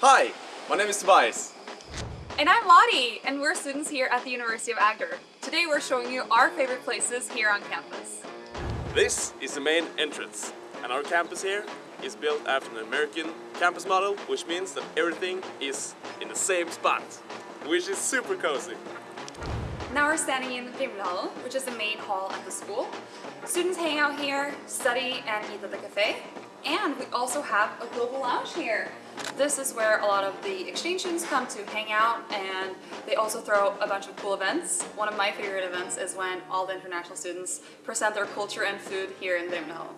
Hi, my name is Tobias. And I'm Lottie, and we're students here at the University of Agder. Today we're showing you our favorite places here on campus. This is the main entrance, and our campus here is built after an American campus model, which means that everything is in the same spot, which is super cozy. Now we're standing in Vrimlehallen, which is the main hall at the school. Students hang out here, study, and eat at the cafe. And we also have a global lounge here. This is where a lot of the exchange students come to hang out and they also throw a bunch of cool events. One of my favorite events is when all the international students present their culture and food here in Vrimlehallen.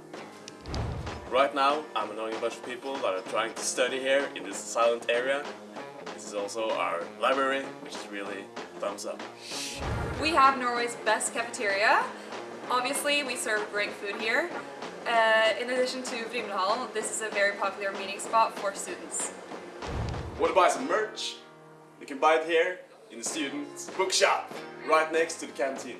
Right now, I'm annoying a bunch of people that are trying to study here in this silent area. This is also our library, which is really thumbs up. We have Norway's best cafeteria. Obviously, we serve great food here. Uh, in addition to Vrimlehallen, this is a very popular meeting spot for students. Want to buy some merch? You can buy it here in the student bookshop, right next to the canteen.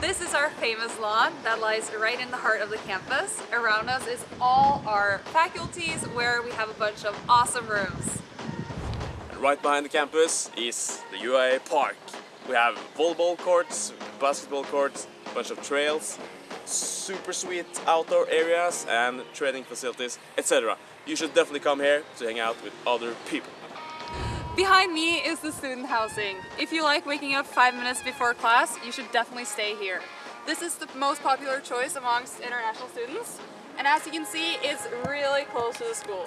This is our famous lawn that lies right in the heart of the campus. Around us is all our faculties where we have a bunch of awesome rooms. And right behind the campus is the UIA Park. We have volleyball courts, basketball courts, a bunch of trails, super sweet outdoor areas and training facilities, etc. You should definitely come here to hang out with other people. Behind me is the student housing. If you like waking up five minutes before class, you should definitely stay here. This is the most popular choice amongst international students, and as you can see, it's really close to the school.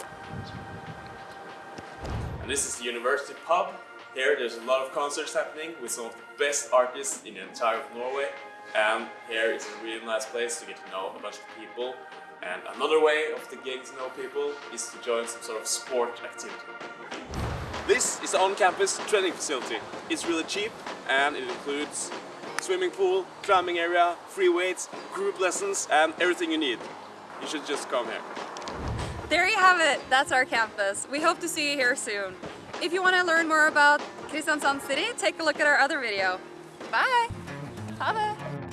And this is the university pub. Here there's a lot of concerts happening with some of the best artists in the entire of Norway. And here is a really nice place to get to know a bunch of people. And another way of the getting to know people is to join some sort of sport activity. This is the on-campus training facility. It's really cheap and it includes swimming pool, climbing area, free weights, group lessons and everything you need. You should just come here. There you have it. That's our campus. We hope to see you here soon. If you want to learn more about Kristiansand City, take a look at our other video. Bye! Ha det!